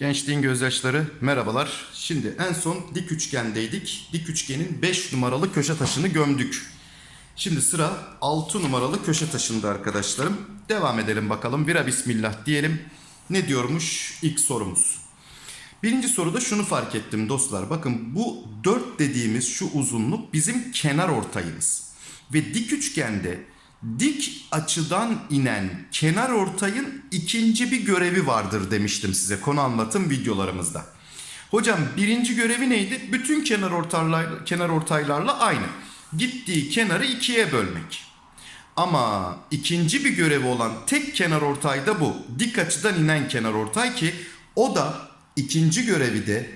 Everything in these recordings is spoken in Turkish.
Gençliğin gözyaşları merhabalar. Şimdi en son dik üçgendeydik. Dik üçgenin 5 numaralı köşe taşını gömdük. Şimdi sıra 6 numaralı köşe taşında arkadaşlarım. Devam edelim bakalım. Vira bismillah diyelim. Ne diyormuş ilk sorumuz. Birinci soruda şunu fark ettim dostlar. Bakın bu 4 dediğimiz şu uzunluk bizim kenar ortayımız. Ve dik üçgende dik açıdan inen kenar ortayın ikinci bir görevi vardır demiştim size konu anlatım videolarımızda. Hocam birinci görevi neydi? Bütün kenar ortaylarla, kenar ortaylarla aynı. Gittiği kenarı ikiye bölmek. Ama ikinci bir görevi olan tek kenar ortay da bu. Dik açıdan inen kenar ortay ki o da ikinci görevi de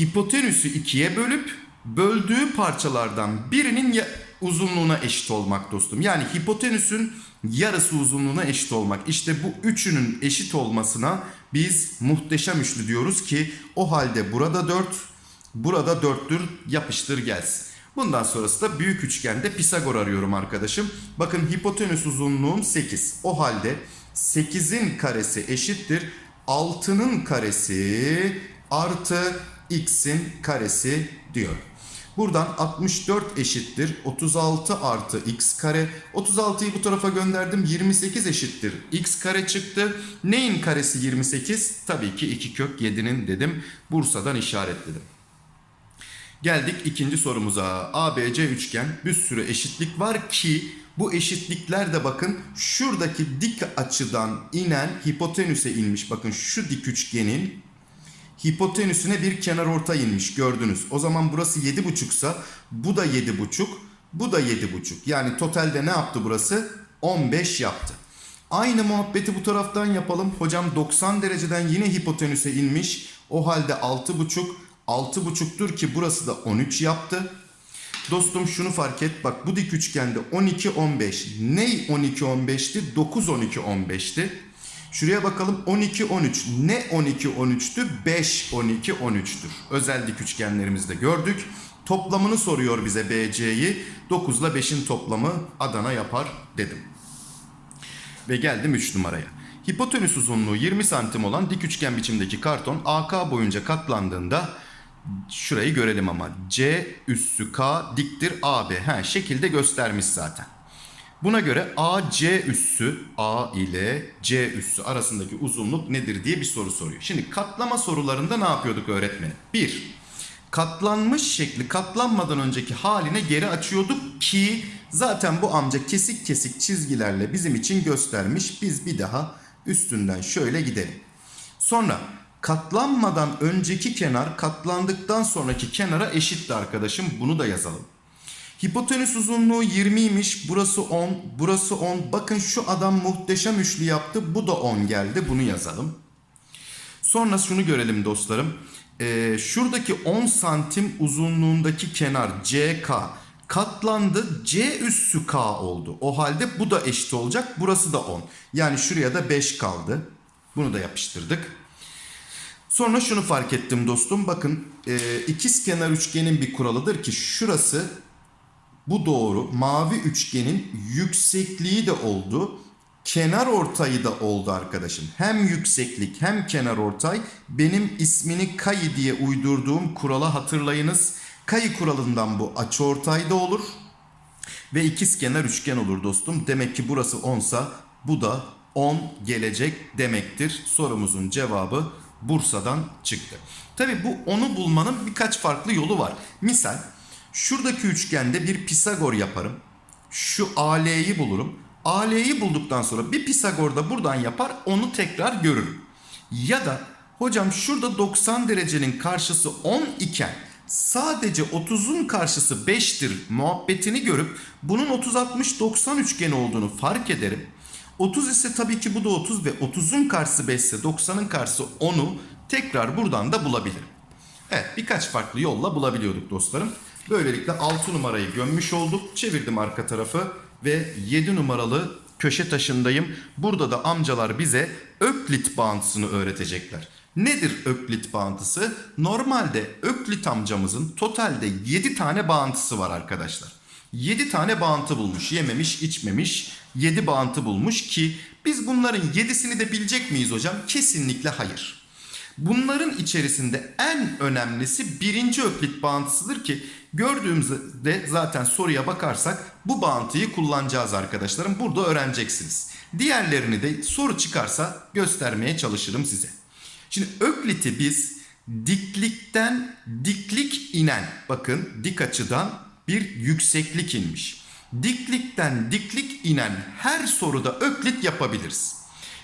hipotenüsü ikiye bölüp böldüğü parçalardan birinin uzunluğuna eşit olmak dostum. Yani hipotenüsün yarısı uzunluğuna eşit olmak. İşte bu üçünün eşit olmasına biz muhteşem üçlü diyoruz ki o halde burada 4, burada 4'tür yapıştır gelsin. Bundan sonrası da büyük üçgende Pisagor arıyorum arkadaşım. Bakın hipotenüs uzunluğum 8. O halde 8'in karesi eşittir 6'nın karesi artı x'in karesi diyor. Buradan 64 eşittir 36 artı x kare. 36'yı bu tarafa gönderdim 28 eşittir x kare çıktı. Neyin karesi 28? Tabii ki 2 kök 7'nin dedim. Bursa'dan işaretledim. Geldik ikinci sorumuza. ABC üçgen bir sürü eşitlik var ki bu eşitlikler de bakın şuradaki dik açıdan inen hipotenüse inmiş. Bakın şu dik üçgenin hipotenüsüne bir kenar orta inmiş gördünüz. O zaman burası 7,5 ise bu da 7,5 bu da 7,5. Yani totalde ne yaptı burası? 15 yaptı. Aynı muhabbeti bu taraftan yapalım. Hocam 90 dereceden yine hipotenüse inmiş. O halde 6,5 6,5'tur ki burası da 13 yaptı. Dostum şunu fark et. Bak bu dik üçgende 12 15. Ney 12 15'ti? 9 12 15'ti. Şuraya bakalım 12 13. Ne 12 13'tü? 5 12 13'tür. Özel dik üçgenlerimizde gördük. Toplamını soruyor bize BC'yi. 9 ile 5'in toplamı Adana yapar dedim. Ve geldim 3 numaraya. Hipotenüs uzunluğu 20 santim olan dik üçgen biçimdeki karton AK boyunca katlandığında şurayı görelim ama C üssü K diktir AB. He, şekilde göstermiş zaten. Buna göre AC üssü A ile C üssü arasındaki uzunluk nedir diye bir soru soruyor. Şimdi katlama sorularında ne yapıyorduk öğretmenim? 1. Katlanmış şekli katlanmadan önceki haline geri açıyorduk ki zaten bu amca kesik kesik çizgilerle bizim için göstermiş. Biz bir daha üstünden şöyle gidelim. Sonra katlanmadan önceki kenar katlandıktan sonraki kenara eşitti arkadaşım. Bunu da yazalım. Hipotenüs uzunluğu 20'ymiş. Burası 10. Burası 10. Bakın şu adam muhteşem üçlü yaptı. Bu da 10 geldi. Bunu yazalım. Sonra şunu görelim dostlarım. Ee, şuradaki 10 santim uzunluğundaki kenar CK katlandı. C üssü K oldu. O halde bu da eşit olacak. Burası da 10. Yani şuraya da 5 kaldı. Bunu da yapıştırdık. Sonra şunu fark ettim dostum. Bakın e, ikiz kenar üçgenin bir kuralıdır ki şurası bu doğru. Mavi üçgenin yüksekliği de oldu. Kenar ortayı da oldu arkadaşım. Hem yükseklik hem kenar ortay benim ismini kayı diye uydurduğum kurala hatırlayınız. Kayı kuralından bu açı ortay da olur. Ve ikiz kenar üçgen olur dostum. Demek ki burası 10 sa bu da 10 gelecek demektir. Sorumuzun cevabı Bursa'dan çıktı. Tabi bu 10'u bulmanın birkaç farklı yolu var. Misal şuradaki üçgende bir Pisagor yaparım. Şu AL'yi bulurum. AL'yi bulduktan sonra bir Pisagor da buradan yapar onu tekrar görürüm. Ya da hocam şurada 90 derecenin karşısı 10 iken sadece 30'un karşısı 5'tir muhabbetini görüp bunun 30-60-90 üçgeni olduğunu fark ederim. 30 ise tabii ki bu da 30 ve 30'un karşısı 5 ise 90'ın karşısı 10'u tekrar buradan da bulabilirim. Evet birkaç farklı yolla bulabiliyorduk dostlarım. Böylelikle 6 numarayı gömmüş olduk. Çevirdim arka tarafı ve 7 numaralı köşe taşındayım. Burada da amcalar bize Öklit bağıntısını öğretecekler. Nedir Öklit bağıntısı? Normalde Öklit amcamızın totalde 7 tane bağıntısı var arkadaşlar. 7 tane bağıntı bulmuş. Yememiş, içmemiş 7 bağıntı bulmuş ki biz bunların 7'sini de bilecek miyiz hocam? Kesinlikle hayır. Bunların içerisinde en önemlisi birinci öklit bağıntısıdır ki gördüğümüzde zaten soruya bakarsak bu bağıntıyı kullanacağız arkadaşlarım. Burada öğreneceksiniz. Diğerlerini de soru çıkarsa göstermeye çalışırım size. Şimdi ökliti biz diklikten diklik inen bakın dik açıdan bir yükseklik inmiş. Diklikten diklik inen her soruda öklit yapabiliriz.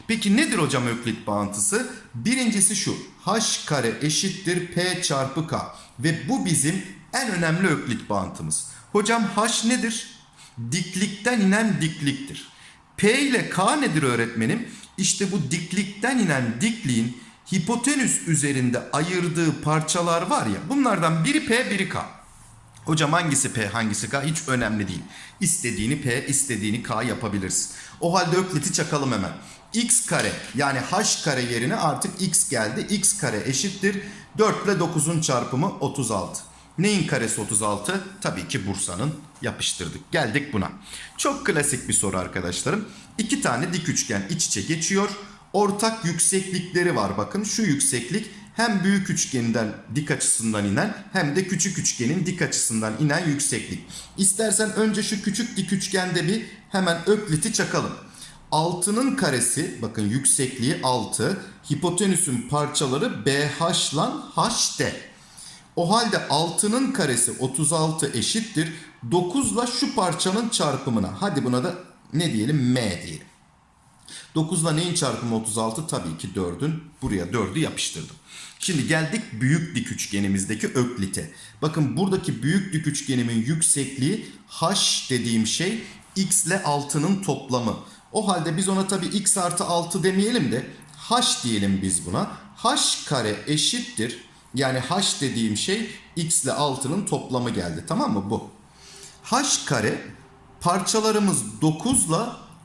Peki nedir hocam öklit bağıntısı? Birincisi şu. H kare eşittir P çarpı K. Ve bu bizim en önemli öklit bağıntımız. Hocam H nedir? Diklikten inen dikliktir. P ile K nedir öğretmenim? İşte bu diklikten inen dikliğin hipotenüs üzerinde ayırdığı parçalar var ya bunlardan biri P biri K. Hocam hangisi P hangisi K hiç önemli değil. İstediğini P istediğini K yapabiliriz. O halde ökliti çakalım hemen. X kare yani H kare yerine artık X geldi. X kare eşittir 4 ile 9'un çarpımı 36. Neyin karesi 36? Tabii ki Bursa'nın yapıştırdık. Geldik buna. Çok klasik bir soru arkadaşlarım. İki tane dik üçgen iç içe geçiyor. Ortak yükseklikleri var bakın. Şu yükseklik hem büyük üçgeninden dik açısından inen hem de küçük üçgenin dik açısından inen yükseklik. İstersen önce şu küçük dik üçgende bir hemen ökliti çakalım. 6'nın karesi bakın yüksekliği 6. Hipotenüsün parçaları BH lan HD. O halde 6'nın karesi 36 eşittir. 9 ile şu parçanın çarpımına. Hadi buna da ne diyelim M diyelim. 9 ile neyin çarpımı 36? Tabii ki 4'ün. Buraya 4'ü yapıştırdım. Şimdi geldik büyük dik üçgenimizdeki öklite. Bakın buradaki büyük dik üçgenimin yüksekliği h dediğim şey x ile 6'nın toplamı. O halde biz ona tabii x artı 6 demeyelim de h diyelim biz buna. h kare eşittir. Yani h dediğim şey x ile 6'nın toplamı geldi. Tamam mı bu? h kare parçalarımız 9 ile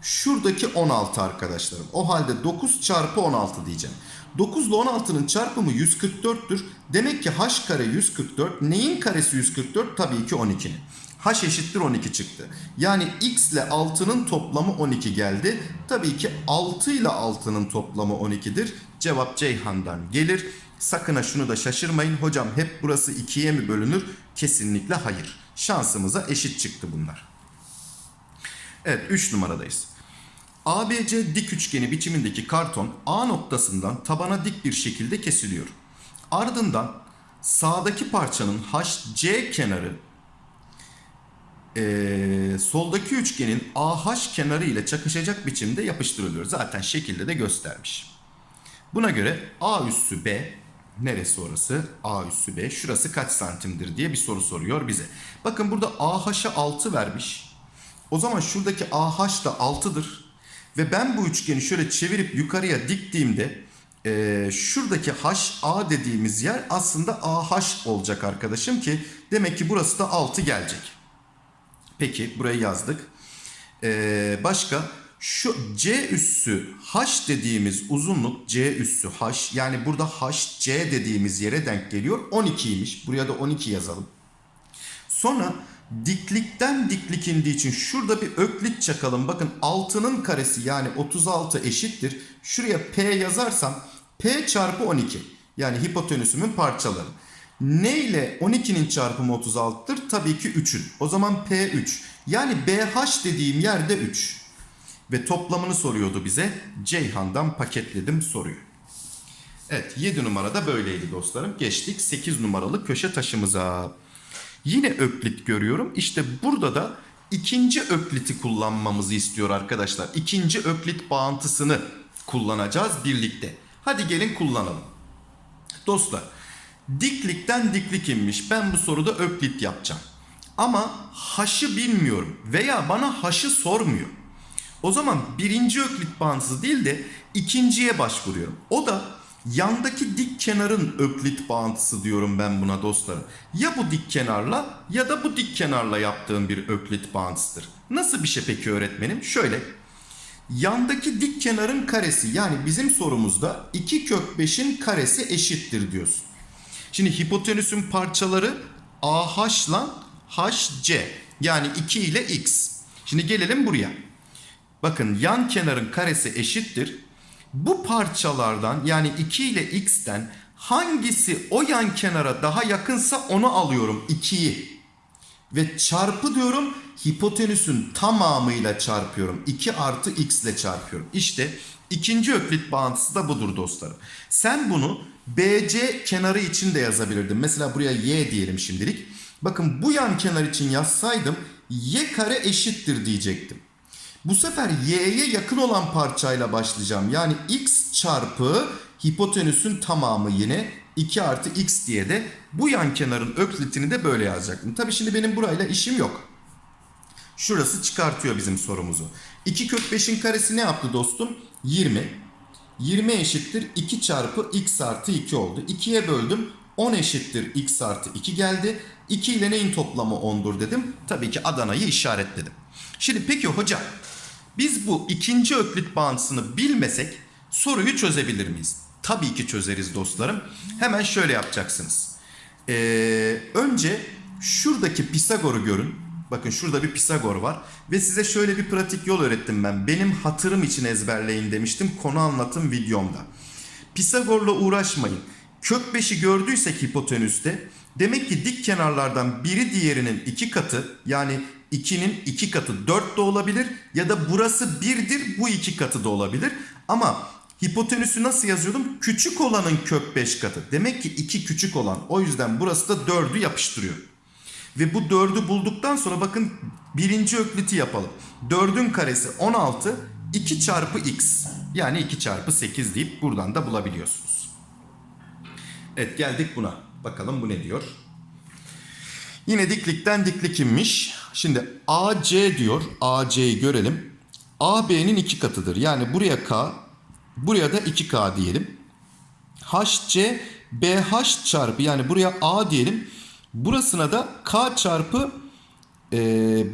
şuradaki 16 arkadaşlarım. O halde 9 çarpı 16 diyeceğim. 9 ile 16'nın çarpımı 144'tür. Demek ki h kare 144. Neyin karesi 144? Tabii ki 12'nin. H eşittir 12 çıktı. Yani x ile 6'nın toplamı 12 geldi. Tabii ki 6 ile 6'nın toplamı 12'dir. Cevap Ceyhan'dan gelir. Sakın ha şunu da şaşırmayın. Hocam hep burası 2'ye mi bölünür? Kesinlikle hayır. Şansımıza eşit çıktı bunlar. Evet 3 numaradayız. ABC dik üçgeni biçimindeki karton A noktasından tabana dik bir şekilde kesiliyor. Ardından sağdaki parçanın HC kenarı eee, soldaki üçgenin AH kenarı ile çakışacak biçimde yapıştırılıyor. Zaten şekilde de göstermiş. Buna göre A üssü B neresi orası? A üssü B şurası kaç santimdir diye bir soru soruyor bize. Bakın burada AH'a 6 vermiş. O zaman şuradaki AH da 6'dır. Ve ben bu üçgeni şöyle çevirip yukarıya diktiğimde e, şuradaki HA dediğimiz yer aslında AH olacak arkadaşım ki demek ki burası da 6 gelecek. Peki burayı yazdık. E, başka şu C üssü H dediğimiz uzunluk C üssü H yani burada HC dediğimiz yere denk geliyor. 12'ymiş. Buraya da 12 yazalım. Sonra diklikten diklik indiği için şurada bir öklit çakalım. Bakın 6'nın karesi yani 36 eşittir. Şuraya P yazarsam P çarpı 12. Yani hipotenüsümün parçaları. Ne ile 12'nin çarpımı 36'tır? Tabii ki 3'ün. O zaman P3. Yani BH dediğim yerde 3. Ve toplamını soruyordu bize. Ceyhan'dan paketledim soruyu. Evet 7 numarada böyleydi dostlarım. Geçtik 8 numaralı köşe taşımıza. Yine öklit görüyorum. İşte burada da ikinci ökliti kullanmamızı istiyor arkadaşlar. İkinci öklit bağıntısını kullanacağız birlikte. Hadi gelin kullanalım. Dostlar diklikten diklik inmiş. Ben bu soruda öklit yapacağım. Ama haşı bilmiyorum veya bana haşı sormuyor. O zaman birinci öklit bağıntısı değil de ikinciye başvuruyorum. O da yandaki dik kenarın öklit bağıntısı diyorum ben buna dostlarım. Ya bu dik kenarla ya da bu dik kenarla yaptığım bir öklit bağıntısıdır. Nasıl bir şey peki öğretmenim? Şöyle. Yandaki dik kenarın karesi yani bizim sorumuzda 2 kök 5'in karesi eşittir diyorsun. Şimdi hipotenüsün parçaları AH ile HC. Yani 2 ile x. Şimdi gelelim buraya. Bakın yan kenarın karesi eşittir. Bu parçalardan yani 2 ile x'ten hangisi o yan kenara daha yakınsa onu alıyorum 2'yi. Ve çarpı diyorum hipotenüsün tamamıyla çarpıyorum. 2 artı x ile çarpıyorum. İşte ikinci öklit bağıntısı da budur dostlarım. Sen bunu BC kenarı için de yazabilirdin. Mesela buraya y diyelim şimdilik. Bakın bu yan kenar için yazsaydım y kare eşittir diyecektim. Bu sefer y'ye yakın olan parçayla başlayacağım. Yani x çarpı hipotenüsün tamamı yine 2 artı x diye de bu yan kenarın öklitini de böyle yazacaktım. Tabii şimdi benim burayla işim yok. Şurası çıkartıyor bizim sorumuzu. 2 kök 5'in karesi ne yaptı dostum? 20. 20 eşittir 2 çarpı x artı 2 oldu. 2'ye böldüm. 10 eşittir x artı 2 geldi. 2 ile neyin toplamı 10'dur dedim. Tabii ki Adana'yı işaretledim. Şimdi peki hocam biz bu ikinci öklit bağıntısını bilmesek soruyu çözebilir miyiz? Tabii ki çözeriz dostlarım. Hemen şöyle yapacaksınız. Ee, önce şuradaki Pisagor'u görün. Bakın şurada bir Pisagor var. Ve size şöyle bir pratik yol öğrettim ben. Benim hatırım için ezberleyin demiştim konu anlatım videomda. Pisagor'la uğraşmayın. Kök 5'i gördüysek hipotenüste demek ki dik kenarlardan biri diğerinin iki katı yani 2'nin iki katı 4 de olabilir ya da burası 1'dir bu iki katı da olabilir. Ama hipotenüsü nasıl yazıyordum? Küçük olanın kök 5 katı. Demek ki 2 küçük olan. O yüzden burası da 4'ü yapıştırıyor. Ve bu 4'ü bulduktan sonra bakın birinci ökliti yapalım. 4'ün karesi 16 2 çarpı x yani 2 çarpı 8 deyip buradan da bulabiliyorsunuz. Evet geldik buna. Bakalım bu ne diyor. Yine diklikten diklik inmiş. Şimdi AC diyor. AC'yi görelim. AB'nin iki katıdır. Yani buraya K, buraya da 2K diyelim. HC BH çarpı yani buraya A diyelim. Burasına da K çarpı e,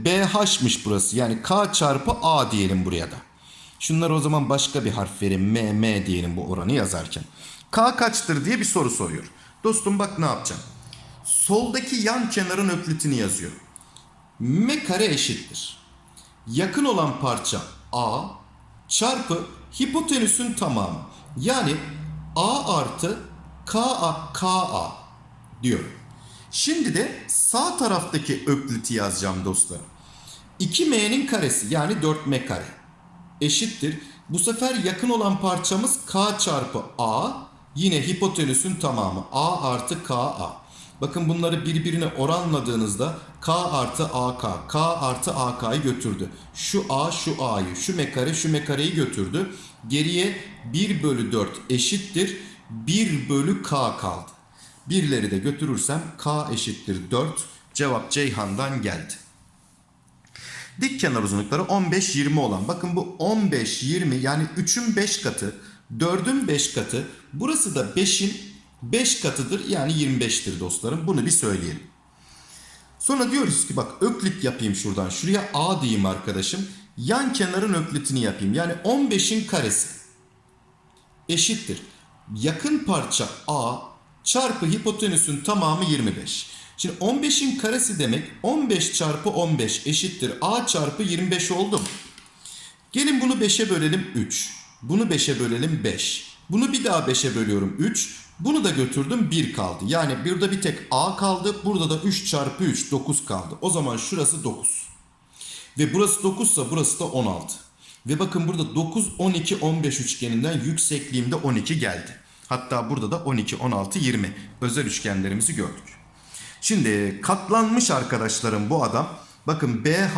BH'mış burası. Yani K çarpı A diyelim buraya da. Şunları o zaman başka bir harf verin. M, M diyelim bu oranı yazarken. K kaçtır diye bir soru soruyor. Dostum bak ne yapacağım. Soldaki yan kenarın öklitini yazıyorum. M kare eşittir. Yakın olan parça A çarpı hipotenüsün tamamı. Yani A artı KA, KA diyorum. Şimdi de sağ taraftaki ökliti yazacağım dostlarım. 2m'nin karesi yani 4m kare eşittir. Bu sefer yakın olan parçamız k çarpı a yine hipotenüsün tamamı a artı ka. Bakın bunları birbirine oranladığınızda k artı ak, k artı ak'yı götürdü. Şu a şu a'yı, şu m kare şu m kareyi götürdü. Geriye 1 bölü 4 eşittir 1 bölü k kaldı. Birleri de götürürsem k eşittir 4. Cevap Ceyhan'dan geldi. Dik kenar uzunlukları 15-20 olan. Bakın bu 15-20 yani 3'ün 5 katı, 4'ün 5 katı. Burası da 5'in 5 katıdır yani 25'tir dostlarım. Bunu bir söyleyelim. Sonra diyoruz ki bak öklit yapayım şuradan. Şuraya A diyeyim arkadaşım. Yan kenarın öklitini yapayım. Yani 15'in karesi eşittir. Yakın parça A çarpı hipotenüsün tamamı 25. Şimdi 15'in karesi demek 15 çarpı 15 eşittir a çarpı 25 oldu mu? Gelin bunu 5'e bölelim 3. Bunu 5'e bölelim 5. Bunu bir daha 5'e bölüyorum 3. Bunu da götürdüm 1 kaldı. Yani burada bir tek a kaldı. Burada da 3 çarpı 3 9 kaldı. O zaman şurası 9. Ve burası 9 ise burası da 16. Ve bakın burada 9, 12, 15 üçgeninden yüksekliğimde 12 geldi. Hatta burada da 12, 16, 20 özel üçgenlerimizi gördük. Şimdi katlanmış arkadaşlarım bu adam. Bakın BH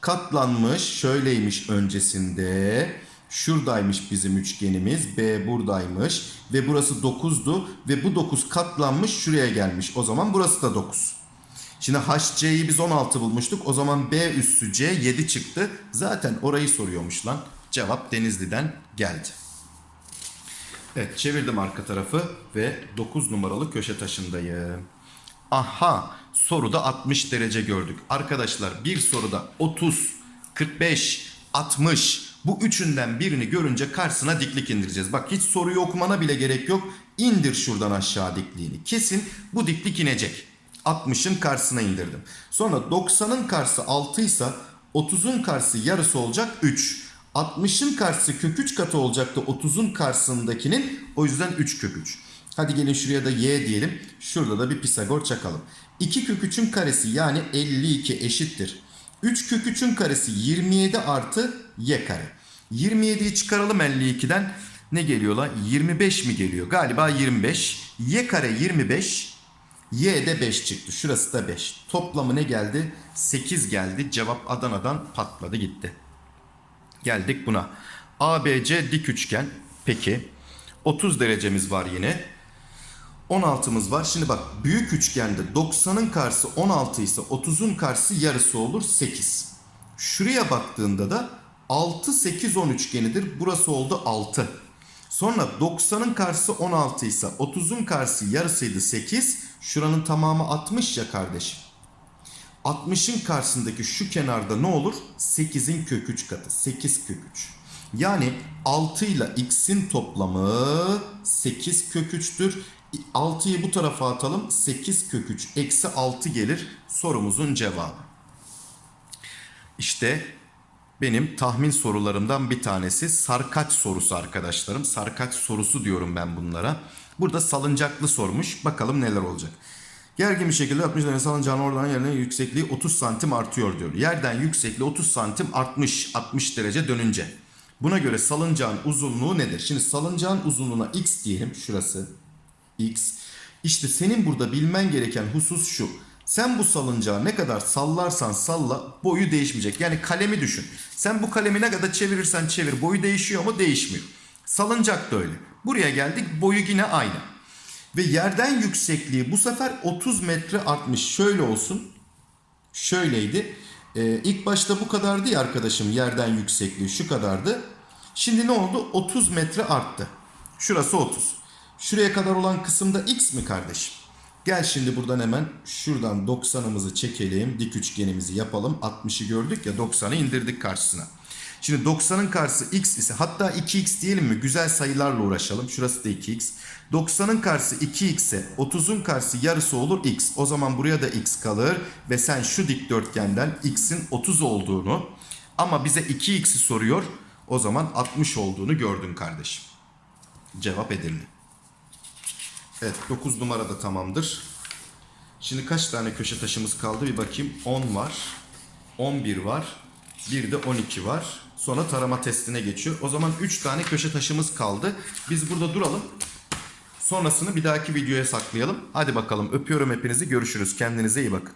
katlanmış şöyleymiş öncesinde. Şuradaymış bizim üçgenimiz. B buradaymış. Ve burası 9'du. Ve bu 9 katlanmış şuraya gelmiş. O zaman burası da 9. Şimdi HC'yi biz 16 bulmuştuk. O zaman B üssü C 7 çıktı. Zaten orayı soruyormuş lan. Cevap Denizli'den geldi. Evet çevirdim arka tarafı ve 9 numaralı köşe taşındayım. Aha soruda 60 derece gördük. Arkadaşlar bir soruda 30, 45, 60 bu üçünden birini görünce karşısına diklik indireceğiz. Bak hiç soruyu okumana bile gerek yok. İndir şuradan aşağı dikliğini. Kesin bu diklik inecek. 60'ın karşısına indirdim. Sonra 90'ın karşısı 6 ise 30'un karşısı yarısı olacak 3. 60'ın karşısı kök 3 katı olacaktı 30'un karşısındakinin. O yüzden 3 kök 3. Hadi gelin şuraya da y diyelim. Şurada da bir Pisagor çakalım. 2 kök 3'ün karesi yani 52 eşittir. 3 kök 3'ün karesi 27 artı y kare. 27'yi çıkaralım 52'den. Ne geliyor lan? 25 mi geliyor? Galiba 25. Y kare 25. Y de 5 çıktı. Şurası da 5. Toplamı ne geldi? 8 geldi. Cevap Adana'dan patladı gitti. Geldik buna. ABC dik üçgen. Peki. 30 derecemiz var yine. 16'mız var. Şimdi bak büyük üçgende 90'ın karşısı 16 ise 30'un karşısı yarısı olur 8. Şuraya baktığında da 6 8 10 üçgenidir. Burası oldu 6. Sonra 90'ın karşısı 16 ise 30'un karşısı yarısıydı 8. Şuranın tamamı 60 ya kardeşim. 60'ın karşısındaki şu kenarda ne olur? 8'in kök 3 katı. 8 kök 3. Yani 6 ile x'in toplamı 8 kök 3'tür. 6'yı bu tarafa atalım. 8 kök 3 eksi 6 gelir sorumuzun cevabı. İşte benim tahmin sorularımdan bir tanesi sarkaç sorusu arkadaşlarım. Sarkaç sorusu diyorum ben bunlara. Burada salıncaklı sormuş. Bakalım neler olacak. Gergin bir şekilde 60 derece salıncağın oradan yerine yüksekliği 30 santim artıyor diyor. Yerden yüksekliği 30 santim artmış 60 derece dönünce. Buna göre salıncağın uzunluğu nedir? Şimdi salıncağın uzunluğuna x diyelim. Şurası x. İşte senin burada bilmen gereken husus şu. Sen bu salıncağı ne kadar sallarsan salla boyu değişmeyecek. Yani kalemi düşün. Sen bu kalemi ne kadar çevirirsen çevir boyu değişiyor mu? Değişmiyor. Salıncak da öyle. Buraya geldik boyu yine aynı. Ve yerden yüksekliği bu sefer 30 metre artmış. Şöyle olsun. Şöyleydi. Ee, ilk başta bu kadardı ya arkadaşım yerden yüksekliği şu kadardı. Şimdi ne oldu? 30 metre arttı. Şurası 30. Şuraya kadar olan kısımda x mi kardeşim? Gel şimdi buradan hemen şuradan 90'ımızı çekelim. Dik üçgenimizi yapalım. 60'ı gördük ya 90'ı indirdik karşısına. Şimdi 90'ın karşısı x ise hatta 2x diyelim mi? Güzel sayılarla uğraşalım. Şurası da 2x. 90'ın karşısı 2x ise 30'un karşısı yarısı olur x. O zaman buraya da x kalır ve sen şu dikdörtgenden x'in 30 olduğunu ama bize 2x'i soruyor. O zaman 60 olduğunu gördün kardeşim. Cevap Edirne. Evet 9 numara da tamamdır. Şimdi kaç tane köşe taşımız kaldı bir bakayım. 10 var. 11 var. Bir de 12 var. Sonra tarama testine geçiyor. O zaman 3 tane köşe taşımız kaldı. Biz burada duralım. Sonrasını bir dahaki videoya saklayalım. Hadi bakalım öpüyorum hepinizi. Görüşürüz. Kendinize iyi bakın.